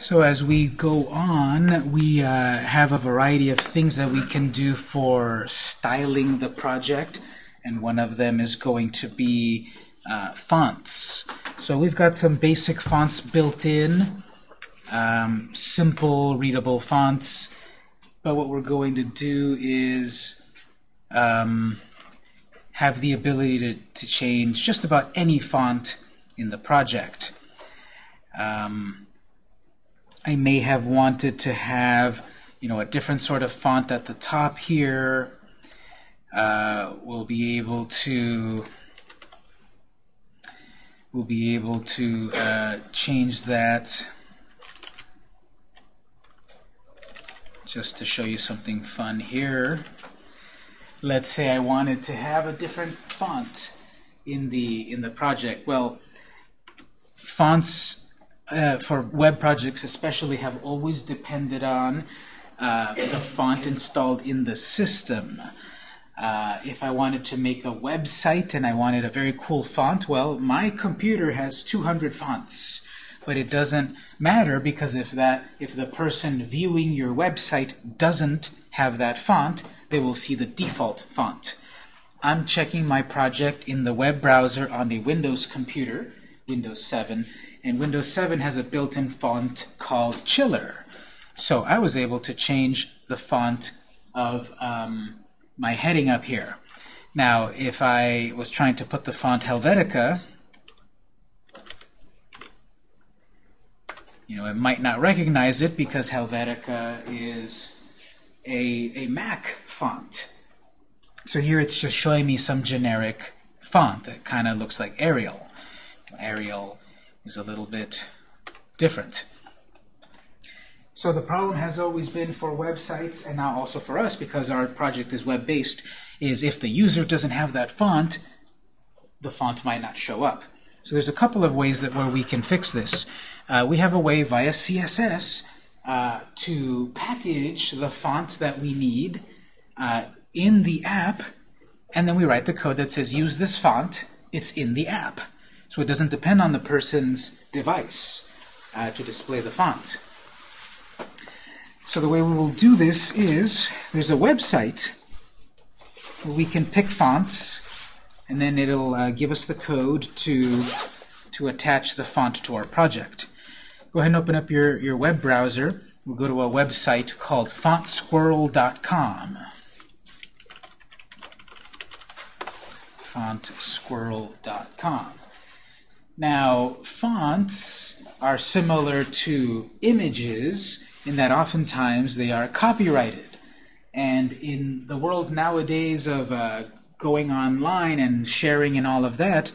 So as we go on, we uh, have a variety of things that we can do for styling the project, and one of them is going to be uh, fonts. So we've got some basic fonts built in, um, simple readable fonts, but what we're going to do is um, have the ability to, to change just about any font in the project. Um, I may have wanted to have you know a different sort of font at the top here. Uh, we'll be able to we'll be able to uh, change that just to show you something fun here. Let's say I wanted to have a different font in the in the project. Well, fonts uh, for web projects especially have always depended on uh, the font installed in the system. Uh, if I wanted to make a website and I wanted a very cool font, well, my computer has 200 fonts. But it doesn't matter because if that if the person viewing your website doesn't have that font, they will see the default font. I'm checking my project in the web browser on a Windows computer, Windows 7, and Windows 7 has a built-in font called Chiller. So I was able to change the font of um, my heading up here. Now, if I was trying to put the font Helvetica, you know, it might not recognize it because Helvetica is a, a Mac font. So here it's just showing me some generic font that kind of looks like Arial. Arial is a little bit different. So the problem has always been for websites, and now also for us, because our project is web-based, is if the user doesn't have that font, the font might not show up. So there's a couple of ways that where we can fix this. Uh, we have a way via CSS uh, to package the font that we need uh, in the app, and then we write the code that says use this font. It's in the app. So it doesn't depend on the person's device uh, to display the font. So the way we will do this is, there's a website where we can pick fonts, and then it'll uh, give us the code to, to attach the font to our project. Go ahead and open up your, your web browser. We'll go to a website called fontsquirrel.com. fontsquirrel.com. Now, fonts are similar to images in that oftentimes they are copyrighted. And in the world nowadays of uh, going online and sharing and all of that,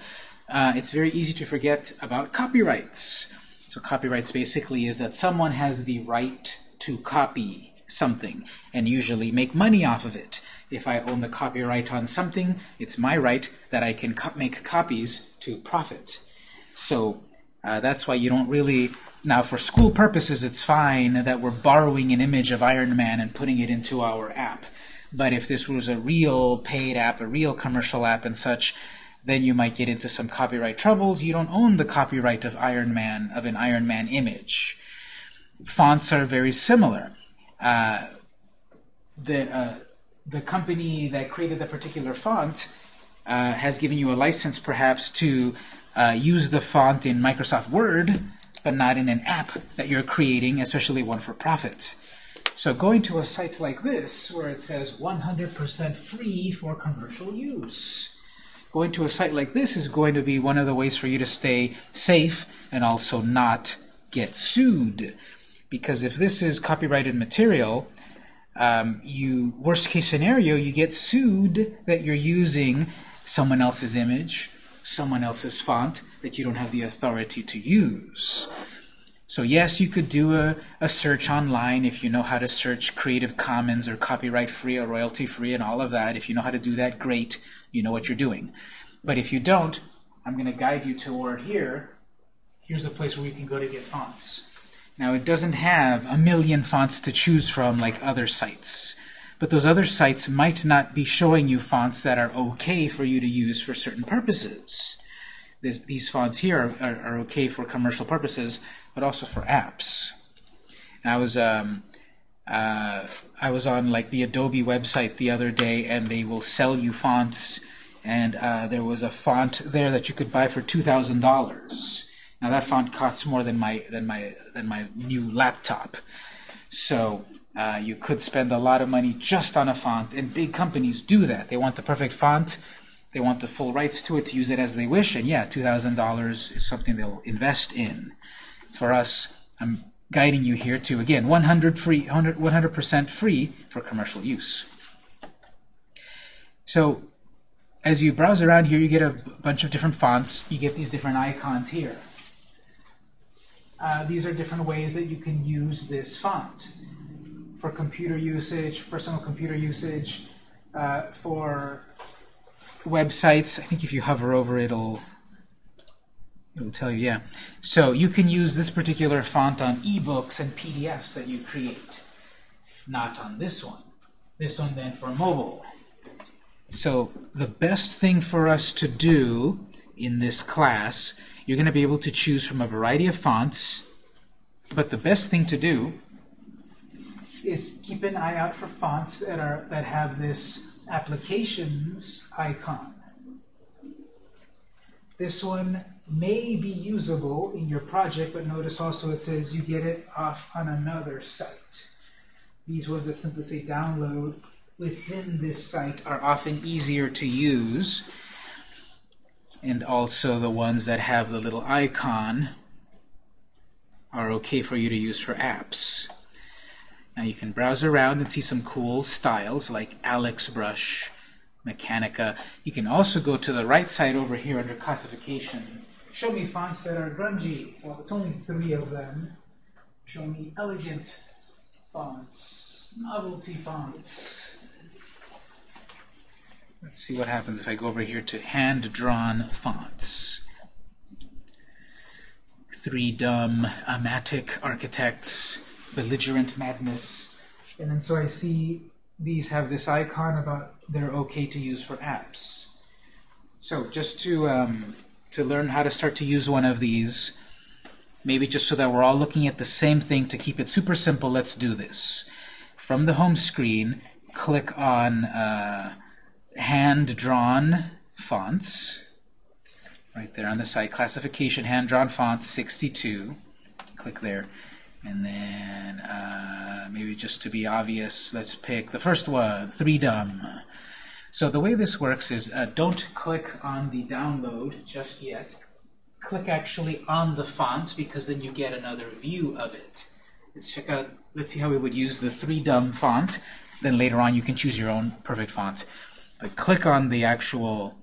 uh, it's very easy to forget about copyrights. So copyrights basically is that someone has the right to copy something and usually make money off of it. If I own the copyright on something, it's my right that I can co make copies to profit. So uh, that's why you don't really... Now, for school purposes, it's fine that we're borrowing an image of Iron Man and putting it into our app. But if this was a real paid app, a real commercial app and such, then you might get into some copyright troubles. You don't own the copyright of Iron Man, of an Iron Man image. Fonts are very similar. Uh, the, uh, the company that created the particular font uh, has given you a license, perhaps, to uh, use the font in Microsoft Word, but not in an app that you're creating, especially one for profit. So going to a site like this, where it says 100% free for commercial use, going to a site like this is going to be one of the ways for you to stay safe and also not get sued. Because if this is copyrighted material, um, you worst case scenario, you get sued that you're using someone else's image someone else's font that you don't have the authority to use. So yes, you could do a, a search online if you know how to search Creative Commons or copyright free or royalty free and all of that. If you know how to do that, great. You know what you're doing. But if you don't, I'm going to guide you toward here. Here's a place where you can go to get fonts. Now it doesn't have a million fonts to choose from like other sites. But those other sites might not be showing you fonts that are okay for you to use for certain purposes. This, these fonts here are, are, are okay for commercial purposes, but also for apps. I was um, uh, I was on like the Adobe website the other day, and they will sell you fonts. And uh, there was a font there that you could buy for two thousand dollars. Now that font costs more than my than my than my new laptop. So uh, you could spend a lot of money just on a font, and big companies do that. They want the perfect font. They want the full rights to it to use it as they wish, and yeah, $2,000 is something they'll invest in. For us, I'm guiding you here to, again, 100 free, 100% free for commercial use. So as you browse around here, you get a bunch of different fonts. You get these different icons here. Uh, these are different ways that you can use this font for computer usage, personal computer usage, uh, for websites. I think if you hover over it, it'll it'll tell you, yeah. So you can use this particular font on ebooks and PDFs that you create, not on this one. This one then for mobile. So the best thing for us to do in this class, you're going to be able to choose from a variety of fonts, but the best thing to do is keep an eye out for fonts that are that have this applications icon. This one may be usable in your project, but notice also it says you get it off on another site. These ones that simply say download within this site are often easier to use. And also the ones that have the little icon are okay for you to use for apps. Now you can browse around and see some cool styles like Alex Brush, Mechanica. You can also go to the right side over here under classification. Show me fonts that are grungy. Well, it's only three of them. Show me elegant fonts, novelty fonts. Let's see what happens if I go over here to hand-drawn fonts. Three dumb uh, Amatic architects belligerent madness. And then so I see these have this icon about they're okay to use for apps. So just to, um, to learn how to start to use one of these, maybe just so that we're all looking at the same thing to keep it super simple, let's do this. From the home screen, click on uh, hand-drawn fonts. Right there on the site, classification, hand-drawn fonts, 62. Click there. And then uh, maybe just to be obvious, let's pick the first one, 3Dumb. So the way this works is uh, don't click on the download just yet. Click actually on the font because then you get another view of it. Let's check out, let's see how we would use the 3Dumb font. Then later on you can choose your own perfect font. But click on the actual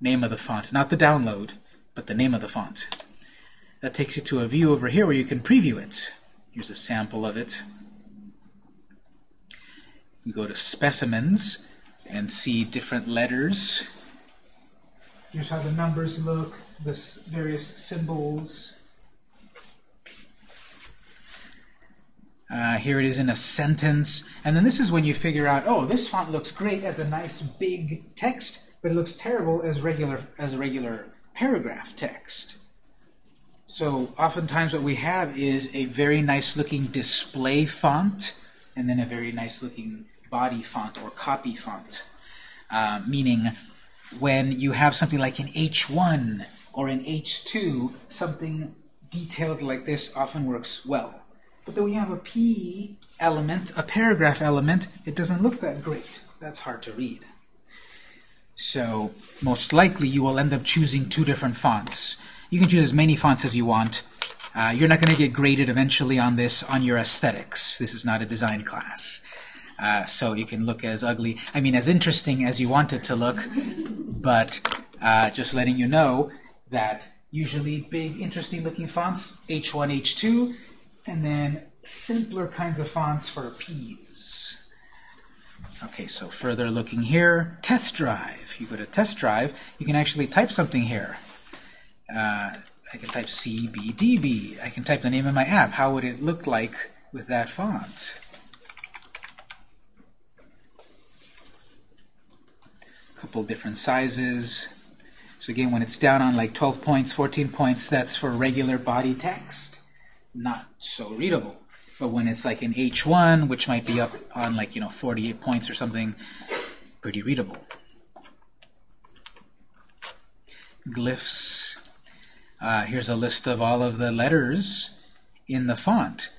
name of the font, not the download, but the name of the font. That takes you to a view over here where you can preview it. Here's a sample of it. You go to specimens and see different letters. Here's how the numbers look, the various symbols. Uh, here it is in a sentence. And then this is when you figure out, oh, this font looks great as a nice big text, but it looks terrible as regular as a regular paragraph text. So oftentimes what we have is a very nice looking display font and then a very nice looking body font or copy font. Uh, meaning when you have something like an H1 or an H2, something detailed like this often works well. But then when you have a P element, a paragraph element, it doesn't look that great. That's hard to read. So most likely you will end up choosing two different fonts. You can choose as many fonts as you want. Uh, you're not going to get graded eventually on this on your aesthetics. This is not a design class. Uh, so you can look as ugly, I mean as interesting as you want it to look, but uh, just letting you know that usually big, interesting looking fonts, H1, H2, and then simpler kinds of fonts for P's. Okay, so further looking here, test drive. You go to test drive, you can actually type something here. Uh, I can type CBDB. I can type the name of my app. How would it look like with that font? A couple different sizes. So again, when it's down on like 12 points, 14 points, that's for regular body text. Not so readable. But when it's like an H1, which might be up on like, you know, 48 points or something, pretty readable. Glyphs. Uh, here's a list of all of the letters in the font.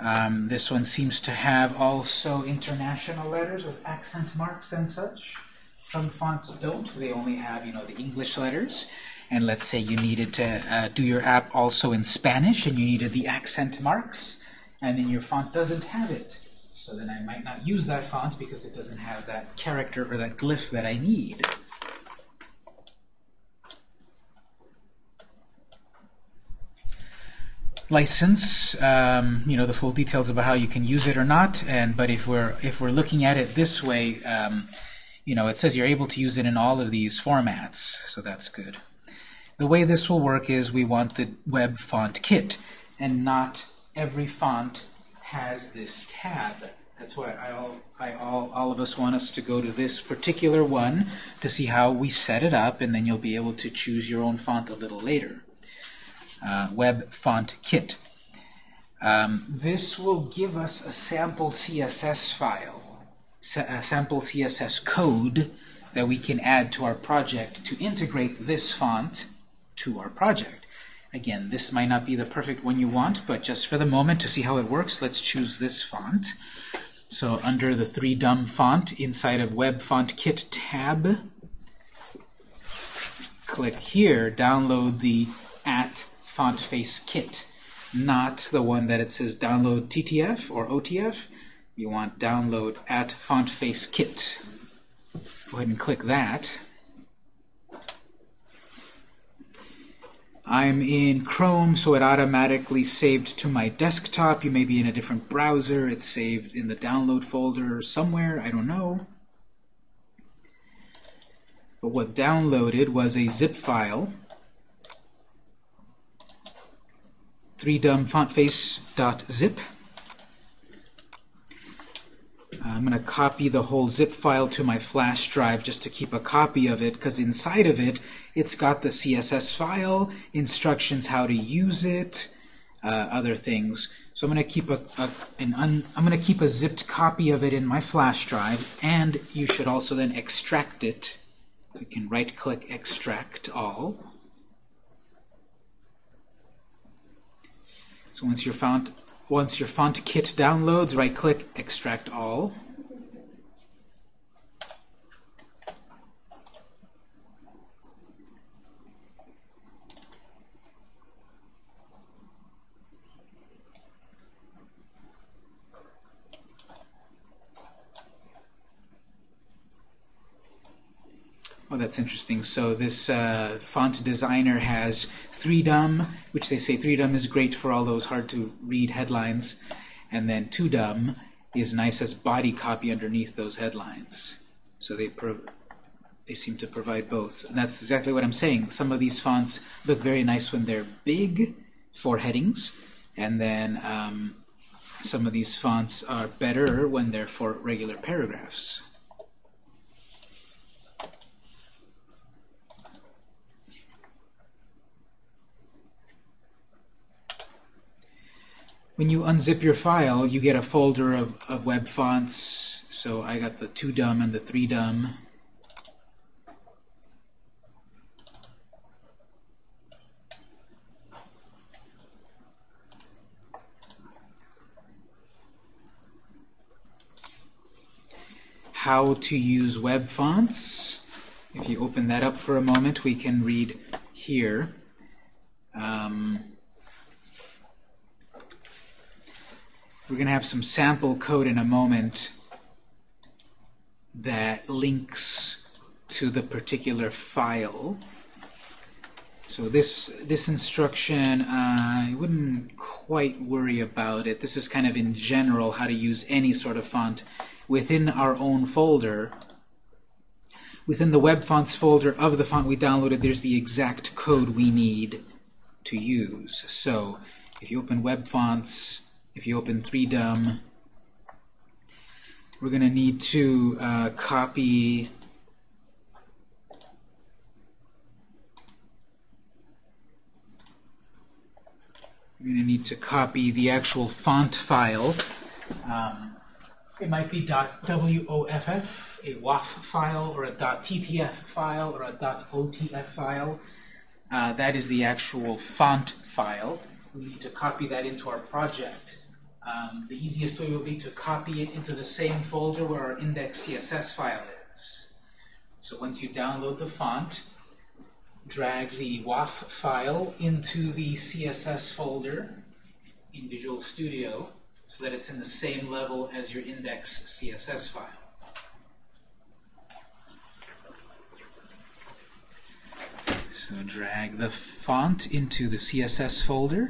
Um, this one seems to have also international letters with accent marks and such. Some fonts don't. They only have, you know, the English letters. And let's say you needed to uh, do your app also in Spanish and you needed the accent marks, and then your font doesn't have it. So then I might not use that font because it doesn't have that character or that glyph that I need. License, um, you know, the full details about how you can use it or not. And but if we're if we're looking at it this way, um, you know, it says you're able to use it in all of these formats, so that's good. The way this will work is we want the web font kit, and not every font has this tab. That's why I all, I all, all of us want us to go to this particular one to see how we set it up, and then you'll be able to choose your own font a little later. Uh, web font kit. Um, this will give us a sample CSS file a sample CSS code that we can add to our project to integrate this font to our project. Again, this might not be the perfect one you want, but just for the moment to see how it works, let's choose this font. So under the 3Dumb font inside of Web Font Kit tab, click here, download the at font face kit, not the one that it says download TTF or OTF you want download at font face kit. Go ahead and click that. I'm in Chrome, so it automatically saved to my desktop. You may be in a different browser. It's saved in the download folder somewhere. I don't know. But what downloaded was a zip file. 3dumfontface.zip. I'm going to copy the whole zip file to my flash drive just to keep a copy of it, because inside of it, it's got the CSS file, instructions how to use it, uh, other things. So I'm going to keep a, a an un, I'm going to keep a zipped copy of it in my flash drive, and you should also then extract it. You can right-click Extract All. So once you're found once your font kit downloads, right-click Extract All. Oh, that's interesting. So this uh, font designer has 3Dumb, which they say 3Dumb is great for all those hard-to-read headlines, and then 2Dumb is nice as body copy underneath those headlines. So they they seem to provide both. And that's exactly what I'm saying. Some of these fonts look very nice when they're big for headings, and then um, some of these fonts are better when they're for regular paragraphs. When you unzip your file, you get a folder of, of web fonts. So I got the 2Dumb and the 3Dumb. How to use web fonts. If you open that up for a moment, we can read here. Um, We're going to have some sample code in a moment that links to the particular file. So this this instruction, uh, I wouldn't quite worry about it. This is kind of in general how to use any sort of font within our own folder. Within the web fonts folder of the font we downloaded, there's the exact code we need to use. So if you open web fonts, if you open 3Dumb, we're going to need to uh, copy we're going to need to copy the actual font file. Um, it might be .woff, a WOFF file, or a .ttf file, or a .otf file. Uh, that is the actual font file. We need to copy that into our project. Um, the easiest way will be to copy it into the same folder where our index CSS file is. So once you download the font, drag the WOFF file into the CSS folder in Visual Studio so that it's in the same level as your index CSS file. So drag the font into the CSS folder.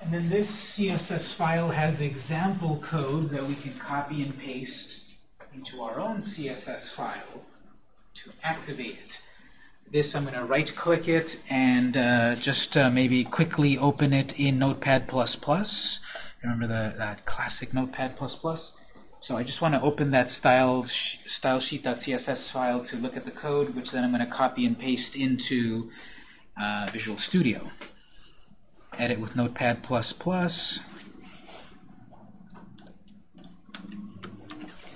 And then this CSS file has example code that we can copy and paste into our own CSS file to activate it. This, I'm going to right-click it and uh, just uh, maybe quickly open it in Notepad++. Remember the, that classic Notepad++? So I just want to open that style sh stylesheet.css file to look at the code, which then I'm going to copy and paste into uh, Visual Studio edit with Notepad++.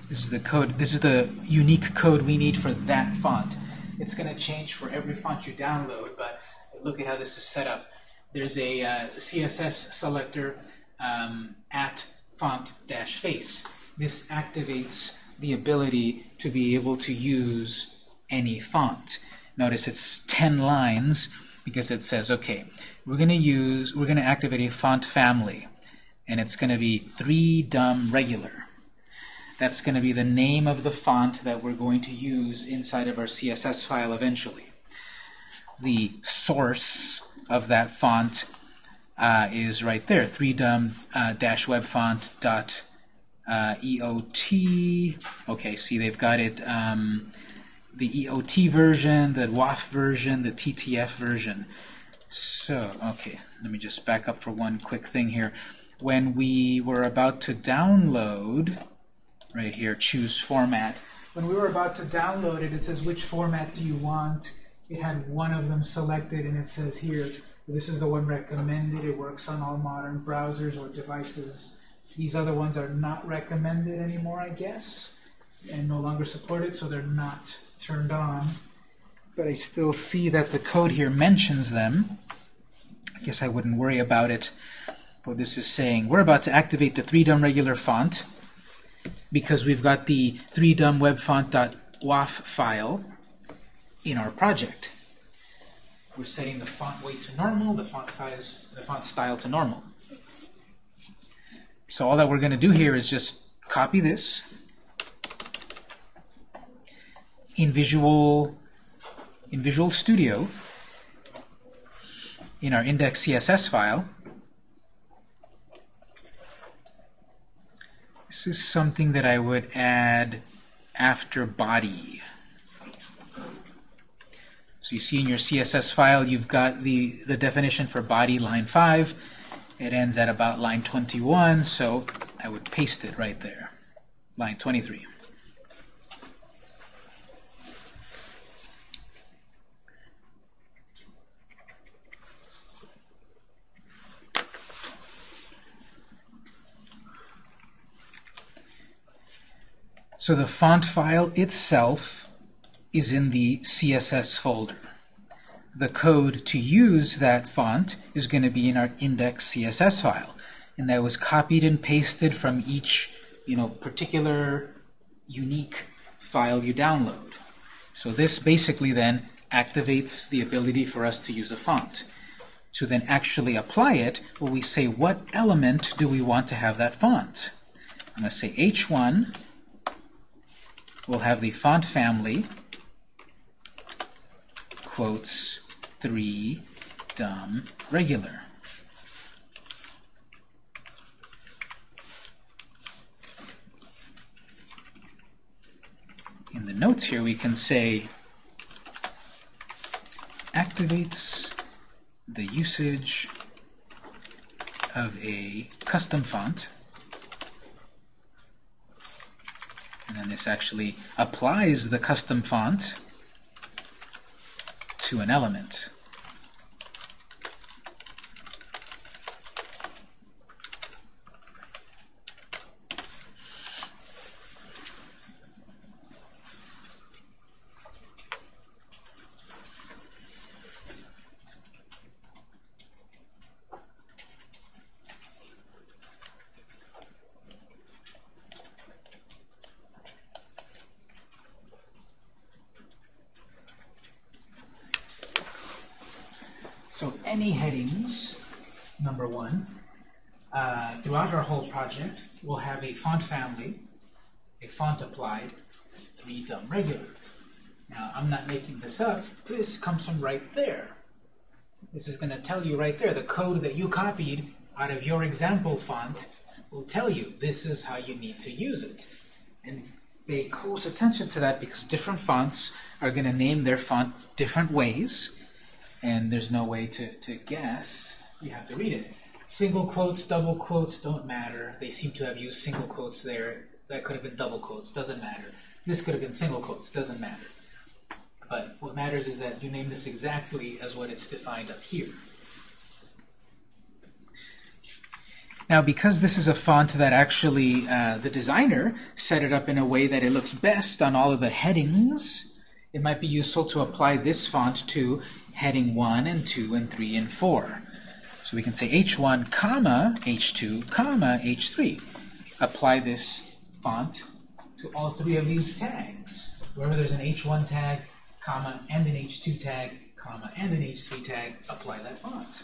This is the code. This is the unique code we need for that font. It's going to change for every font you download, but look at how this is set up. There's a uh, CSS selector um, at font-face. This activates the ability to be able to use any font. Notice it's 10 lines because it says, okay, we're going to use, we're going to activate a font family, and it's going to be 3DUMB regular. That's going to be the name of the font that we're going to use inside of our CSS file eventually. The source of that font uh, is right there, 3dumb-webfont.eot. Uh, eot. okay, see they've got it, um, the EOT version, the WOFF version, the TTF version. So, okay, let me just back up for one quick thing here. When we were about to download, right here, choose format, when we were about to download it, it says which format do you want. It had one of them selected, and it says here, this is the one recommended. It works on all modern browsers or devices. These other ones are not recommended anymore, I guess, and no longer supported, so they're not turned on but I still see that the code here mentions them. I guess I wouldn't worry about it. But this is saying, we're about to activate the 3DUMB regular font because we've got the 3DUMB webfont.woff file in our project. We're setting the font weight to normal, the font size, the font style to normal. So all that we're going to do here is just copy this in Visual in Visual Studio, in our index CSS file, this is something that I would add after body. So you see in your CSS file, you've got the, the definition for body line 5. It ends at about line 21, so I would paste it right there, line 23. So the font file itself is in the CSS folder. The code to use that font is going to be in our index CSS file. And that was copied and pasted from each you know, particular unique file you download. So this basically then activates the ability for us to use a font. To then actually apply it, we say what element do we want to have that font. I'm going to say h1 we'll have the font family, quotes 3 dumb regular. In the notes here we can say activates the usage of a custom font And this actually applies the custom font to an element. So any headings, number one, uh, throughout our whole project, we'll have a font family, a font applied, three dumb regular. Now, I'm not making this up. This comes from right there. This is going to tell you right there. The code that you copied out of your example font will tell you this is how you need to use it. And pay close attention to that because different fonts are going to name their font different ways and there's no way to, to guess. You have to read it. Single quotes, double quotes don't matter. They seem to have used single quotes there. That could have been double quotes, doesn't matter. This could have been single quotes, doesn't matter. But what matters is that you name this exactly as what it's defined up here. Now, because this is a font that actually uh, the designer set it up in a way that it looks best on all of the headings, it might be useful to apply this font to heading 1 and 2 and 3 and 4. So we can say h1, comma, h2, comma, h3. Apply this font to all three of these tags. Wherever there's an h1 tag, comma, and an h2 tag, comma, and an h3 tag, apply that font.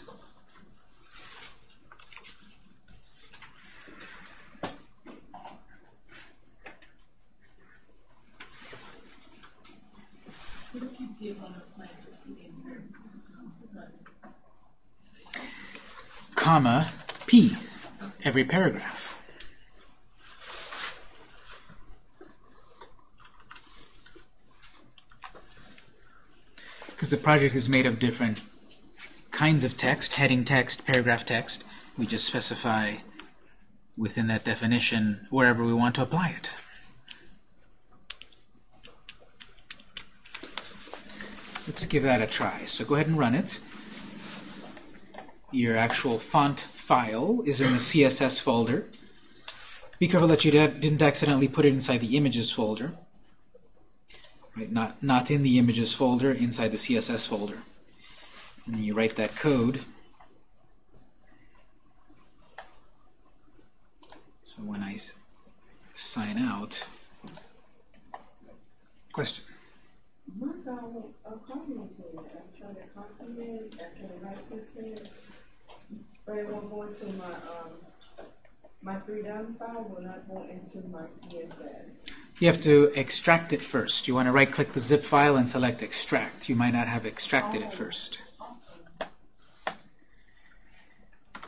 Comma, P, every paragraph. Because the project is made of different kinds of text, heading text, paragraph text, we just specify within that definition wherever we want to apply it. Let's give that a try. So go ahead and run it your actual font file is in the CSS folder. Be careful that you didn't accidentally put it inside the images folder. Right, not, not in the images folder, inside the CSS folder. And you write that code. So when I sign out, question? Once I, to trying to but it won't go into my, um, my three down file will not go into my CSS. You have to extract it first. You want to right-click the zip file and select extract. You might not have extracted it first.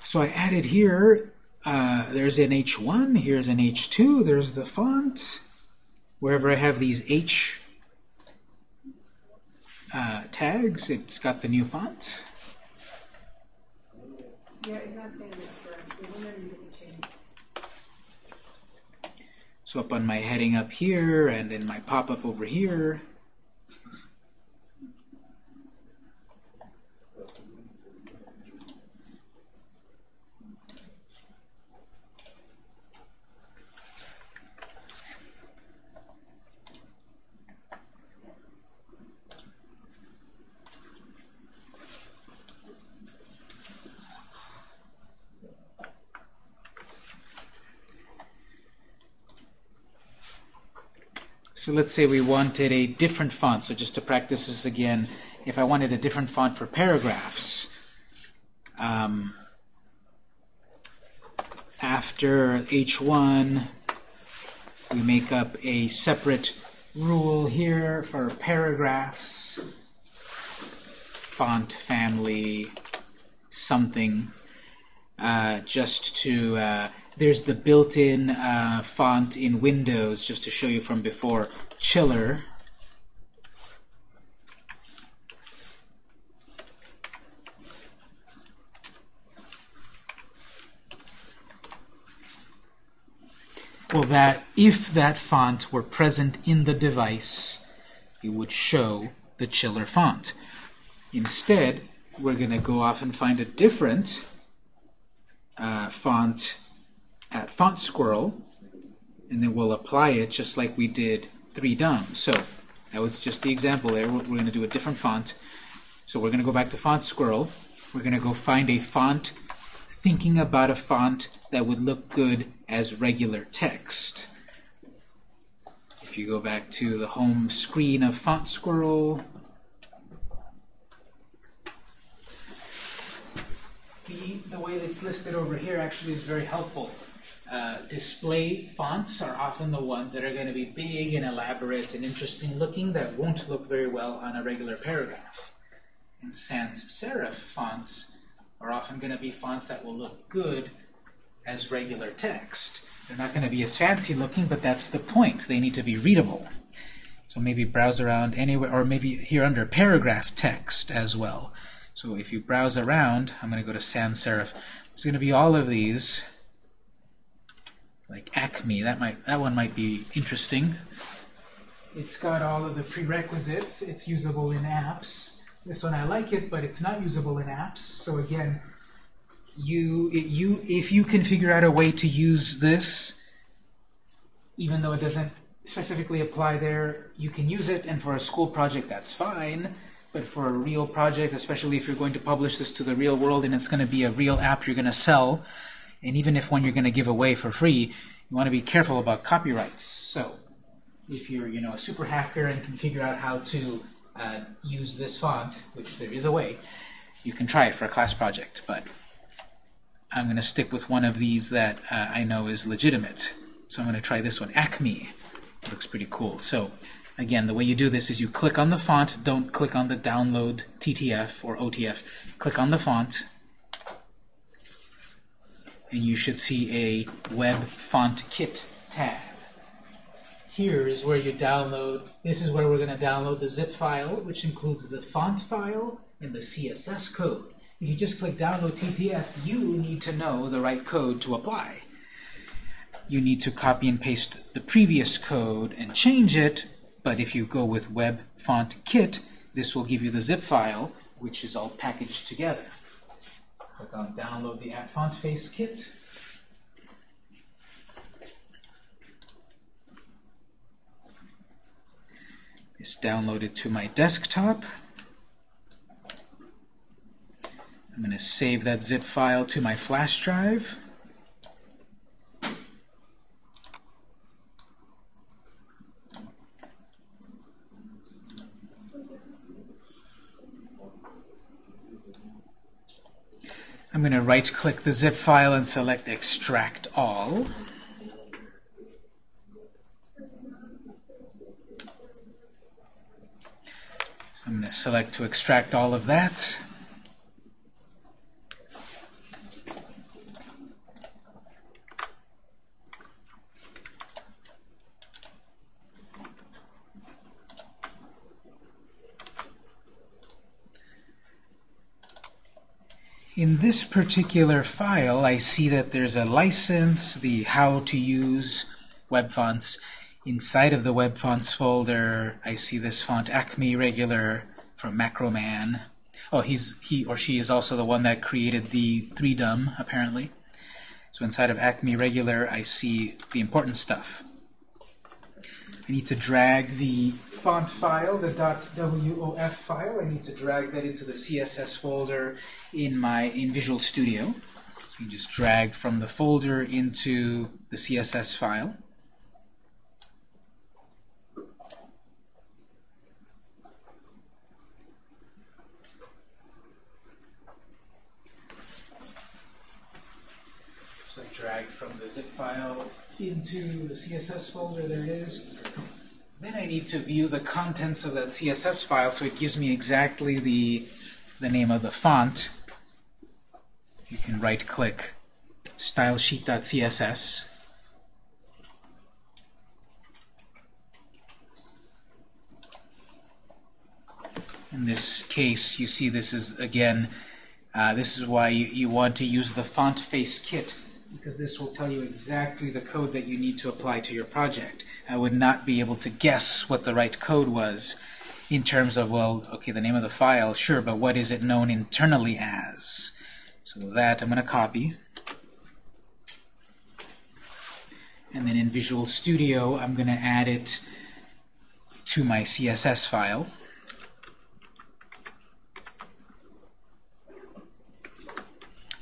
So I added here, uh, there's an H1, here's an H2, there's the font. Wherever I have these H uh, tags, it's got the new font. So up on my heading up here and in my pop-up over here, So let's say we wanted a different font. So just to practice this again, if I wanted a different font for paragraphs, um, after H1, we make up a separate rule here for paragraphs, font family, something, uh, just to uh, there's the built-in uh, font in Windows, just to show you from before, Chiller. Well, that if that font were present in the device, it would show the chiller font. Instead, we're going to go off and find a different uh, font at Font Squirrel, and then we'll apply it just like we did 3Dumb. So that was just the example there. We're, going to do a different font. So we're going to go back to Font Squirrel. We're going to go find a font thinking about a font that would look good as regular text. If you go back to the home screen of Font Squirrel, the, the way it's listed over here actually is very helpful. Uh, display fonts are often the ones that are going to be big and elaborate and interesting looking that won't look very well on a regular paragraph. And sans serif fonts are often going to be fonts that will look good as regular text. They're not going to be as fancy looking, but that's the point. They need to be readable. So maybe browse around anywhere, or maybe here under paragraph text as well. So if you browse around, I'm going to go to sans serif. There's going to be all of these, like Acme. That might that one might be interesting. It's got all of the prerequisites. It's usable in apps. This one I like it, but it's not usable in apps. So again, you you if you can figure out a way to use this, even though it doesn't specifically apply there, you can use it, and for a school project, that's fine. But for a real project, especially if you're going to publish this to the real world and it's going to be a real app you're going to sell, and even if one you're going to give away for free, you want to be careful about copyrights. So if you're you know a super hacker and can figure out how to uh, use this font, which there is a way, you can try it for a class project. But I'm going to stick with one of these that uh, I know is legitimate. So I'm going to try this one, Acme. It looks pretty cool. So again, the way you do this is you click on the font. Don't click on the download TTF or OTF. Click on the font, and you should see a Web Font Kit tab. Here is where you download, this is where we're going to download the zip file, which includes the font file and the CSS code. If you just click download TTF, you need to know the right code to apply. You need to copy and paste the previous code and change it, but if you go with Web Font Kit, this will give you the zip file, which is all packaged together. Click on download the at font face kit. It's downloaded to my desktop. I'm going to save that zip file to my flash drive. I'm going to right-click the zip file and select Extract All. So I'm going to select to extract all of that. In this particular file, I see that there's a license, the how to use web fonts. Inside of the web fonts folder, I see this font Acme Regular from Macroman. Oh, he's he or she is also the one that created the 3Dumb, apparently. So inside of Acme Regular, I see the important stuff. I need to drag the font file, the .woff file. I need to drag that into the CSS folder in my in Visual Studio. So you just drag from the folder into the CSS file. So I drag from the zip file into the CSS folder. There it is. Then I need to view the contents of that CSS file so it gives me exactly the, the name of the font. You can right-click stylesheet.css. In this case, you see this is, again, uh, this is why you, you want to use the font face kit because this will tell you exactly the code that you need to apply to your project. I would not be able to guess what the right code was in terms of, well, okay, the name of the file, sure, but what is it known internally as? So that I'm going to copy. And then in Visual Studio, I'm going to add it to my CSS file.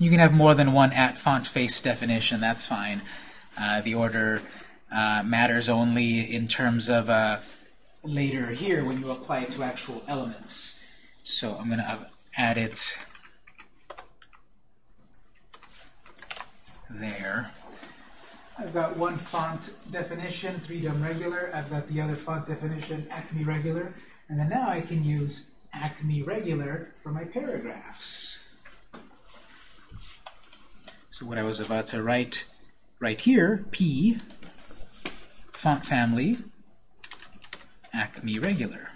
You can have more than one at font face definition, that's fine. Uh, the order uh, matters only in terms of uh, later here when you apply it to actual elements. So I'm going to add it there. I've got one font definition, 3Dumb regular. I've got the other font definition, Acme regular. And then now I can use Acme regular for my paragraphs. So what I was about to write right here, P, font family, Acme regular.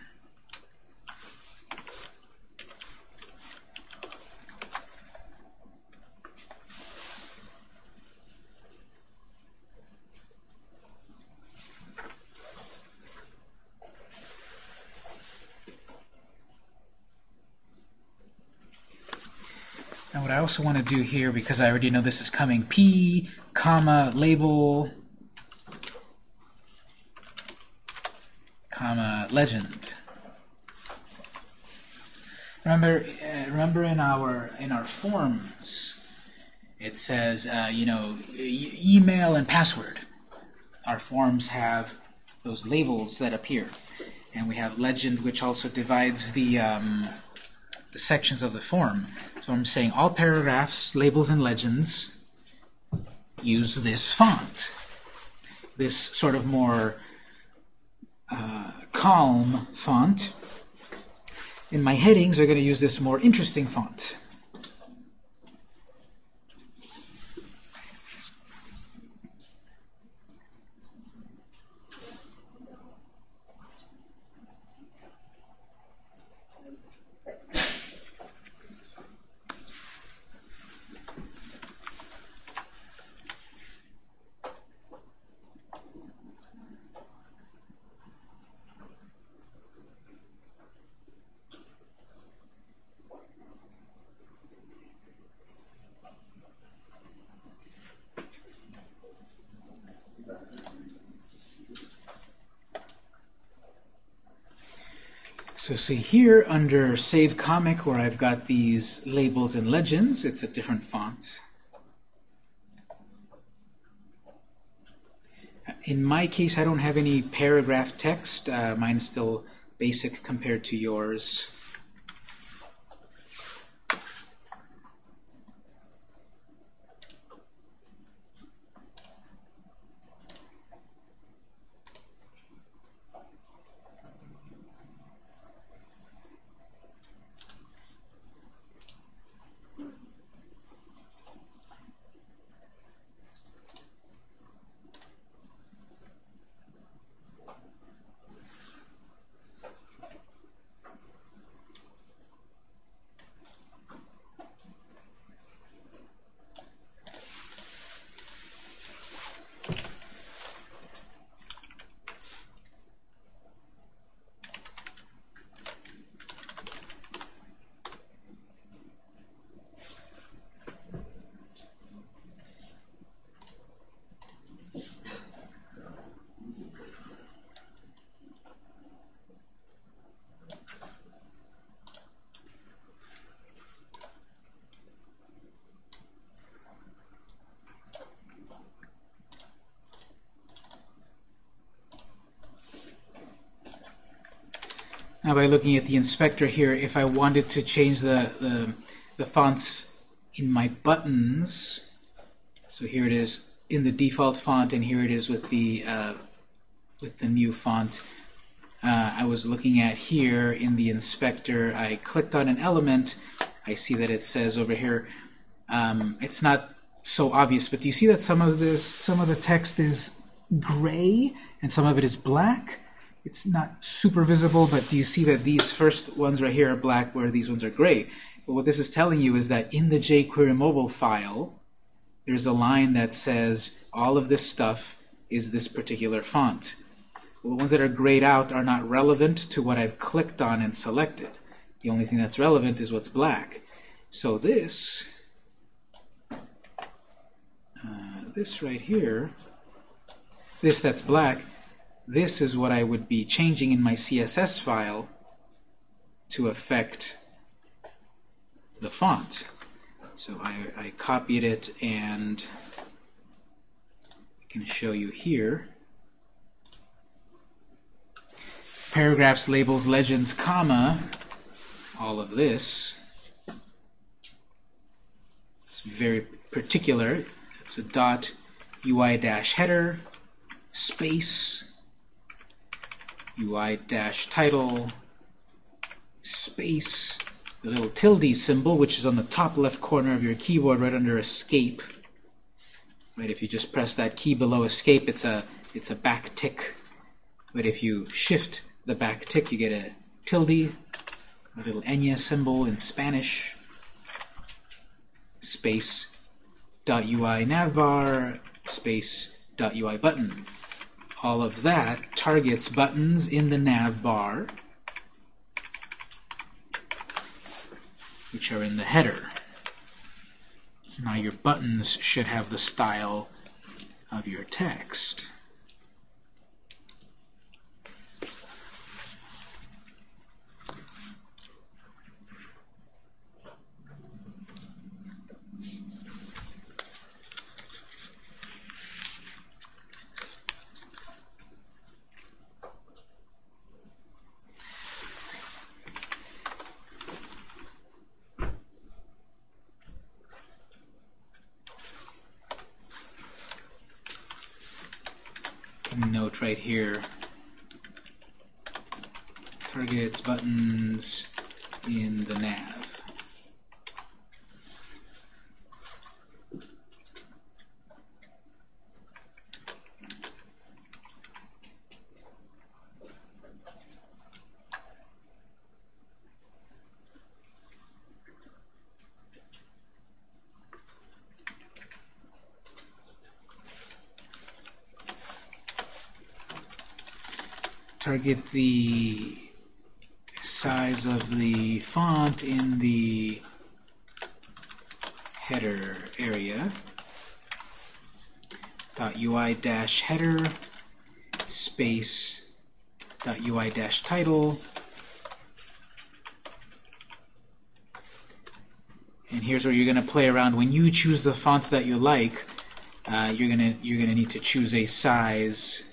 Also want to do here, because I already know this is coming, P, comma, label, comma, legend. Remember, uh, remember in our in our forms, it says, uh, you know, e email and password. Our forms have those labels that appear, and we have legend, which also divides the um, the sections of the form. So I'm saying all paragraphs, labels, and legends use this font. This sort of more uh, calm font. And my headings are going to use this more interesting font. So see here under Save Comic where I've got these labels and legends, it's a different font. In my case, I don't have any paragraph text. Uh, mine is still basic compared to yours. Now by looking at the inspector here, if I wanted to change the, the, the fonts in my buttons, so here it is in the default font, and here it is with the uh, with the new font. Uh, I was looking at here in the inspector. I clicked on an element. I see that it says over here. Um, it's not so obvious, but do you see that some of this, some of the text is gray and some of it is black? It's not super visible, but do you see that these first ones right here are black where these ones are gray? But what this is telling you is that in the jQuery mobile file, there's a line that says all of this stuff is this particular font. Well, the ones that are grayed out are not relevant to what I've clicked on and selected. The only thing that's relevant is what's black. So this, uh, this right here, this that's black, this is what I would be changing in my CSS file to affect the font. So I, I copied it and I can show you here. Paragraphs, labels, legends, comma, all of this. It's very particular. It's a dot UI dash header space UI dash title space the little tilde symbol, which is on the top left corner of your keyboard right under escape. Right, if you just press that key below escape, it's a it's a back tick. But if you shift the back tick, you get a tilde, a little enya symbol in Spanish, space dot UI navbar, space dot UI button. All of that targets buttons in the nav bar which are in the header. So now your buttons should have the style of your text. note right here. Targets buttons in the nav. Target the size of the font in the header area. Dot UI dash header space dot UI dash title. And here's where you're going to play around. When you choose the font that you like, uh, you're gonna you're gonna need to choose a size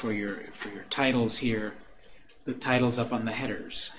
for your for your titles here, the titles up on the headers.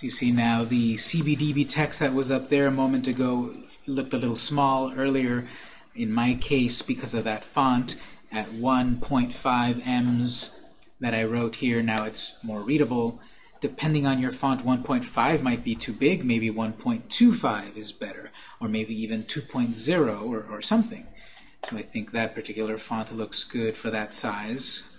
So you see now the CBDB text that was up there a moment ago looked a little small earlier. In my case, because of that font, at 1.5 ems that I wrote here, now it's more readable. Depending on your font, 1.5 might be too big, maybe 1.25 is better, or maybe even 2.0 or, or something. So I think that particular font looks good for that size.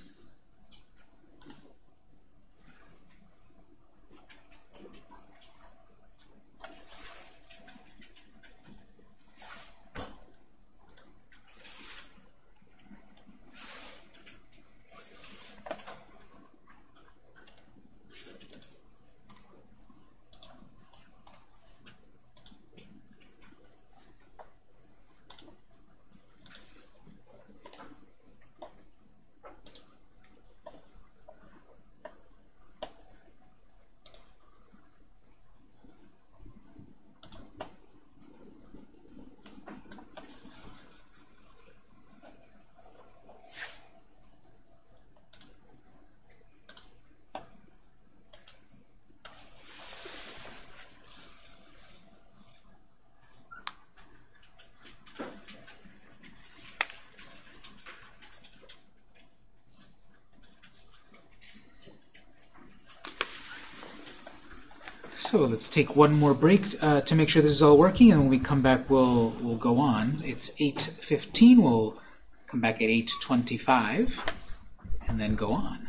So let's take one more break uh, to make sure this is all working, and when we come back, we'll we'll go on. It's 8:15. We'll come back at 8:25, and then go on.